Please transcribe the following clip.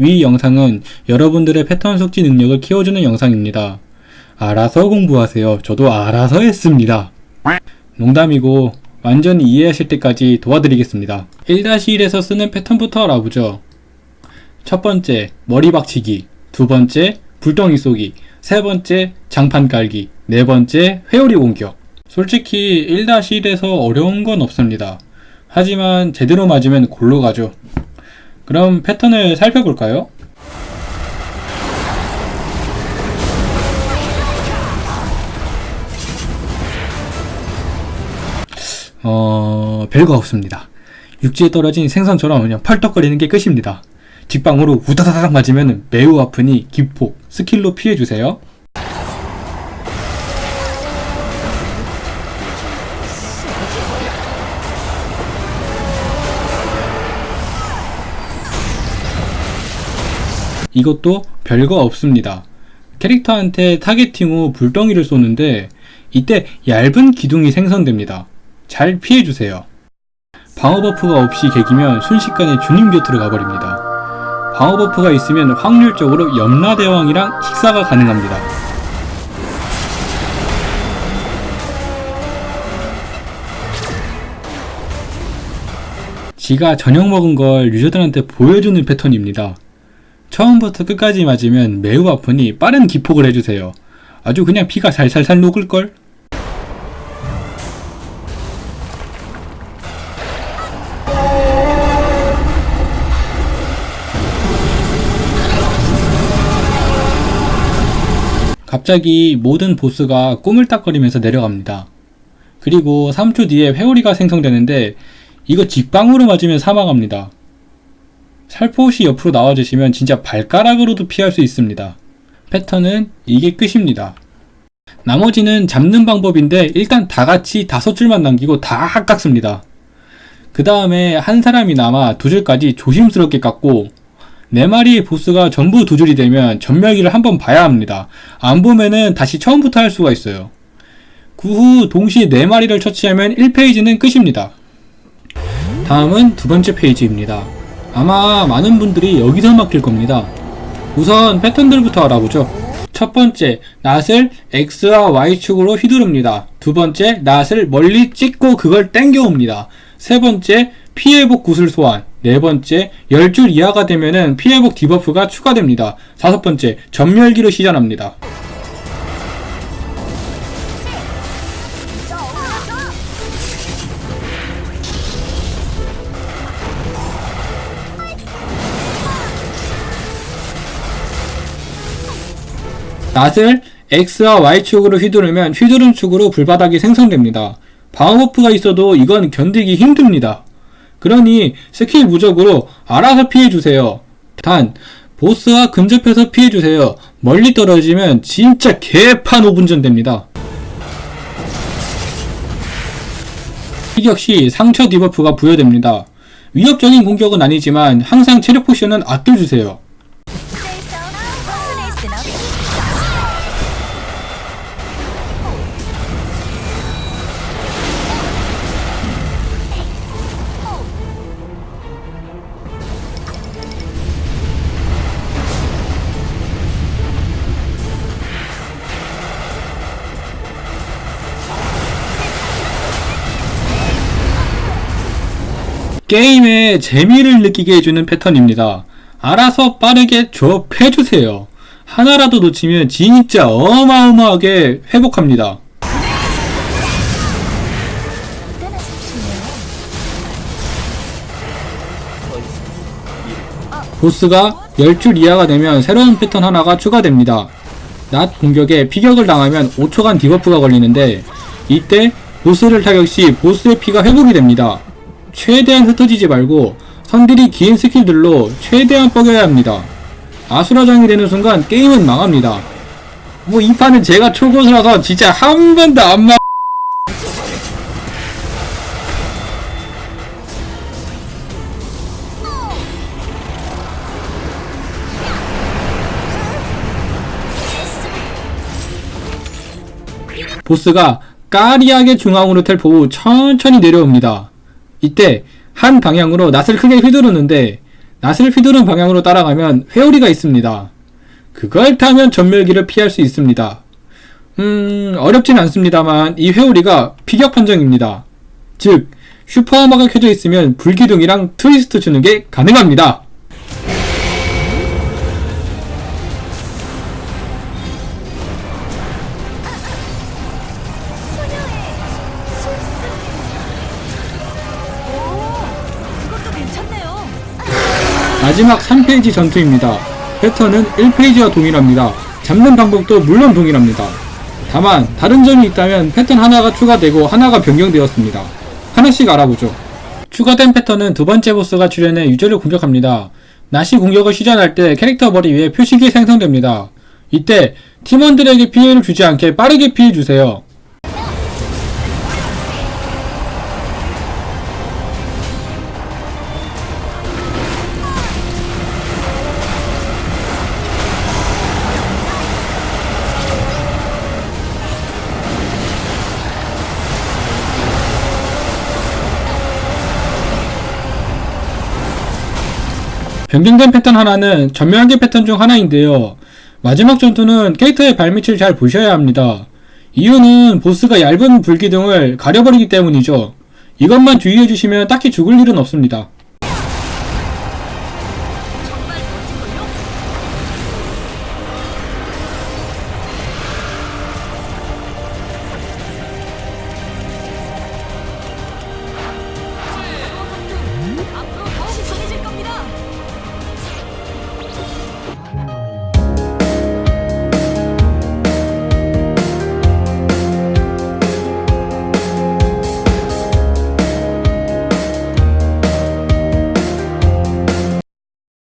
위 영상은 여러분들의 패턴 숙지 능력을 키워주는 영상입니다. 알아서 공부하세요. 저도 알아서 했습니다. 농담이고 완전히 이해하실 때까지 도와드리겠습니다. 1-1에서 쓰는 패턴부터 알아보죠. 첫 번째, 머리 박치기. 두 번째, 불덩이 쏘기. 세 번째, 장판 깔기. 네 번째, 회오리 공격. 솔직히 1-1에서 어려운 건 없습니다. 하지만 제대로 맞으면 골로 가죠. 그럼 패턴을 살펴볼까요? 어... 별거 없습니다. 육지에 떨어진 생선처럼 그냥 펄떡거리는 게 끝입니다. 직방으로 우다다닥 맞으면 매우 아프니 기폭, 스킬로 피해주세요. 이것도 별거 없습니다. 캐릭터한테 targeting 후 불덩이를 쏘는데 이때 얇은 기둥이 생성됩니다. 잘 피해주세요. 방어 buff가 없이 개기면 순식간에 주님 곁으로 가버립니다. 방어 buff가 있으면 확률적으로 염라대왕이랑 식사가 가능합니다. 지가 저녁 먹은 걸 유저들한테 보여주는 패턴입니다. 처음부터 끝까지 맞으면 매우 아프니 빠른 기폭을 해주세요. 아주 그냥 피가 살살살 녹을걸? 갑자기 모든 보스가 꼬물딱거리면서 내려갑니다. 그리고 3초 뒤에 회오리가 생성되는데 이거 직방으로 맞으면 사망합니다. 살포시 옆으로 나와주시면 진짜 발가락으로도 피할 수 있습니다. 패턴은 이게 끝입니다. 나머지는 잡는 방법인데 일단 다같이 다섯 줄만 남기고 다 깎습니다. 그 다음에 한 사람이 남아 두 줄까지 조심스럽게 깎고 네 마리의 보스가 전부 두 줄이 되면 전멸기를 한번 봐야 합니다. 안 보면은 다시 처음부터 할 수가 있어요. 그 후 동시에 네 마리를 처치하면 1 phase는 끝입니다. 다음은 두 번째 phase입니다. 아마 많은 분들이 여기서 막힐 겁니다. 우선 패턴들부터 알아보죠. 첫 번째, 낫을 X와 Y축으로 휘두릅니다. 두 번째, 낫을 멀리 찍고 그걸 땡겨옵니다. 세 번째, 피 회복 구슬 소환. 네 번째, 10줄 이하가 되면은 피 회복 debuff가 추가됩니다. 다섯 번째, 전멸기를 시전합니다. 낫을 X와 Y축으로 휘두르면 휘두른 축으로 불바닥이 생성됩니다. 방어buff가 있어도 이건 견디기 힘듭니다. 그러니 스킬 무적으로 알아서 피해주세요. 단 보스와 근접해서 피해주세요. 멀리 떨어지면 진짜 개판 5분전 됩니다. 피격 시 상처 debuff가 부여됩니다. 위협적인 공격은 아니지만 항상 체력 포션은 아껴주세요. 게임의 재미를 느끼게 해주는 패턴입니다. 알아서 빠르게 조업해주세요. 하나라도 놓치면 진짜 어마어마하게 회복합니다. 보스가 10줄 이하가 되면 새로운 패턴 하나가 추가됩니다. 낫 공격에 피격을 당하면 5초간 debuff가 걸리는데 이때 보스를 타격 시 보스의 피가 회복이 됩니다. 최대한 흩어지지 말고 선들이 긴 스킬들로 최대한 뻐겨야 합니다. 아수라장이 되는 순간 게임은 망합니다. 뭐 이 판은 제가 초고수라서 진짜 한 번도 안 망... 보스가 까리하게 중앙으로 텔포 후 천천히 내려옵니다. 이때 한 방향으로 낫을 크게 휘두르는데 낫을 휘두른 방향으로 따라가면 회오리가 있습니다. 그걸 타면 전멸기를 피할 수 있습니다. 음, 어렵진 않습니다만 이 회오리가 피격 판정입니다. 즉, 슈퍼하마가 켜져 있으면 불기둥이랑 트위스트 주는 게 가능합니다. 마지막 3페이지 전투입니다. 패턴은 1페이지와 동일합니다. 잡는 방법도 물론 동일합니다. 다만 다른 점이 있다면 패턴 하나가 추가되고 하나가 변경되었습니다. 하나씩 알아보죠. 추가된 패턴은 두 번째 보스가 출현해 유저를 공격합니다. 나시 공격을 시전할 때 캐릭터 머리 위에 표식이 생성됩니다. 이때 팀원들에게 피해를 주지 않게 빠르게 피해주세요. 변경된 패턴 하나는 전멸계 패턴 중 하나인데요. 마지막 전투는 캐릭터의 발밑을 잘 보셔야 합니다. 이유는 보스가 얇은 불기둥을 가려버리기 때문이죠. 이것만 주의해주시면 딱히 죽을 일은 없습니다.